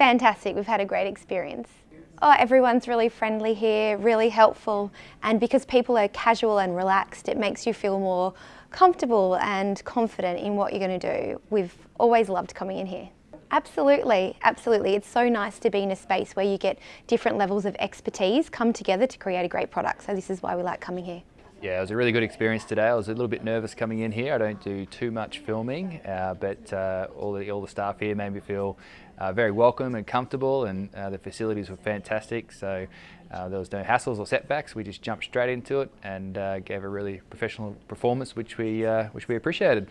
Fantastic, we've had a great experience. Oh, everyone's really friendly here, really helpful, and because people are casual and relaxed, it makes you feel more comfortable and confident in what you're going to do. We've always loved coming in here. Absolutely, absolutely. It's so nice to be in a space where you get different levels of expertise come together to create a great product. So this is why we like coming here. Yeah, it was a really good experience today. I was a little bit nervous coming in here. I don't do too much filming, uh, but uh, all, the, all the staff here made me feel uh, very welcome and comfortable and uh, the facilities were fantastic. So uh, there was no hassles or setbacks. We just jumped straight into it and uh, gave a really professional performance, which we, which we appreciated.